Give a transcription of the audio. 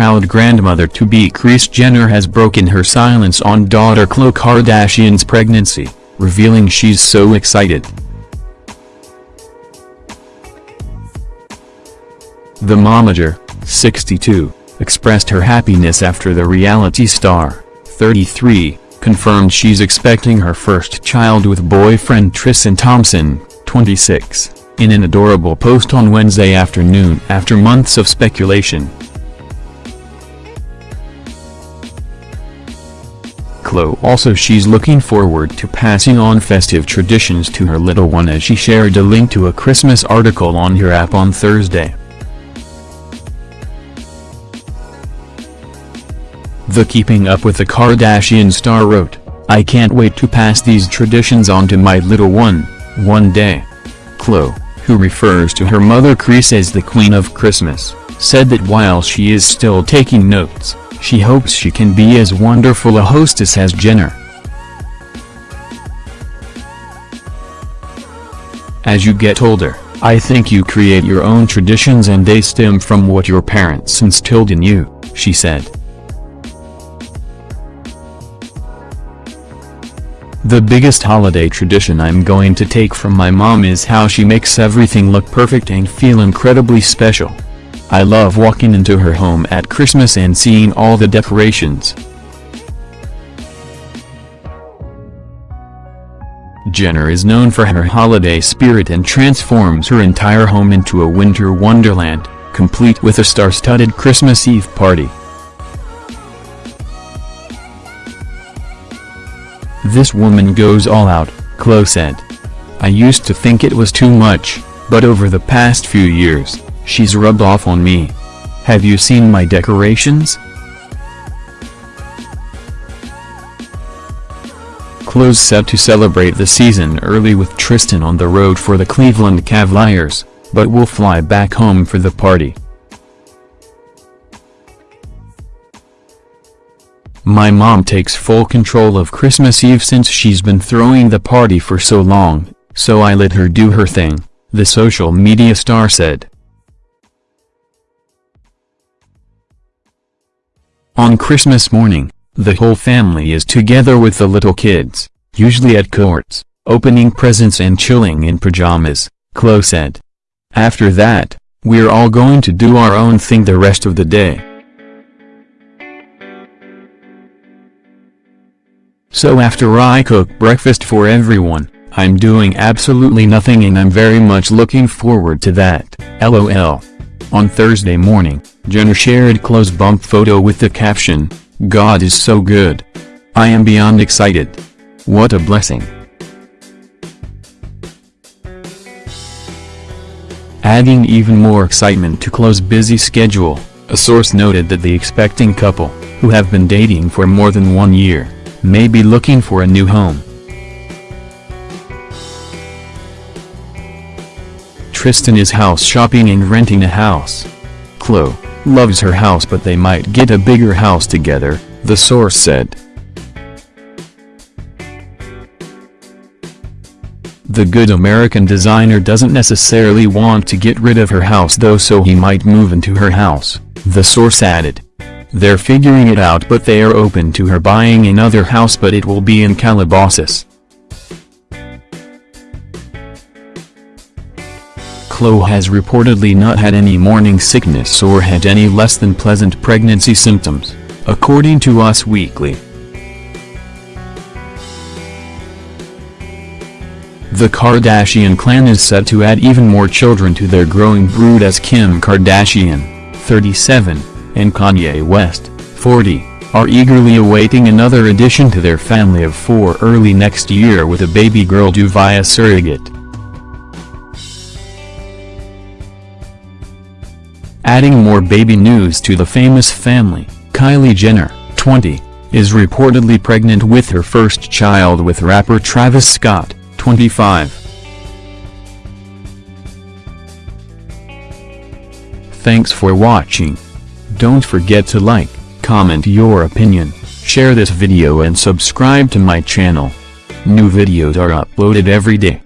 proud grandmother-to-be Kris Jenner has broken her silence on daughter Khloe Kardashian's pregnancy, revealing she's so excited. The momager, 62, expressed her happiness after the reality star, 33, confirmed she's expecting her first child with boyfriend Tristan Thompson, 26, in an adorable post on Wednesday afternoon after months of speculation. Khloe also she's looking forward to passing on festive traditions to her little one as she shared a link to a Christmas article on her app on Thursday. The Keeping Up with the Kardashian star wrote, I can't wait to pass these traditions on to my little one, one day. Khloe, who refers to her mother Kris as the Queen of Christmas, said that while she is still taking notes, she hopes she can be as wonderful a hostess as Jenner. As you get older, I think you create your own traditions and they stem from what your parents instilled in you, she said. The biggest holiday tradition I'm going to take from my mom is how she makes everything look perfect and feel incredibly special. I love walking into her home at Christmas and seeing all the decorations. Jenner is known for her holiday spirit and transforms her entire home into a winter wonderland, complete with a star-studded Christmas Eve party. This woman goes all out, Khloe said. I used to think it was too much, but over the past few years, she's rubbed off on me. Have you seen my decorations? Khloe's set to celebrate the season early with Tristan on the road for the Cleveland Cavaliers, but will fly back home for the party. My mom takes full control of Christmas Eve since she's been throwing the party for so long, so I let her do her thing, the social media star said. On Christmas morning, the whole family is together with the little kids, usually at courts, opening presents and chilling in pajamas, Khloe said. After that, we're all going to do our own thing the rest of the day. So after I cook breakfast for everyone, I'm doing absolutely nothing and I'm very much looking forward to that, lol. On Thursday morning, Jenner shared Khloe's bump photo with the caption, God is so good. I am beyond excited. What a blessing. Adding even more excitement to Khloe's busy schedule, a source noted that the expecting couple, who have been dating for more than one year, may be looking for a new home. Tristan is house shopping and renting a house. Khloe loves her house but they might get a bigger house together, the source said. The good American designer doesn't necessarily want to get rid of her house though so he might move into her house, the source added. They're figuring it out but they are open to her buying another house but it will be in Calabasas. Khloe has reportedly not had any morning sickness or had any less than pleasant pregnancy symptoms, according to Us Weekly. The Kardashian clan is set to add even more children to their growing brood as Kim Kardashian, 37, and Kanye West, 40, are eagerly awaiting another addition to their family of four early next year with a baby girl due via surrogate. Adding more baby news to the famous family, Kylie Jenner, 20, is reportedly pregnant with her first child with rapper Travis Scott, 25. Thanks for watching. Don't forget to like, comment your opinion, share this video and subscribe to my channel. New videos are uploaded every day.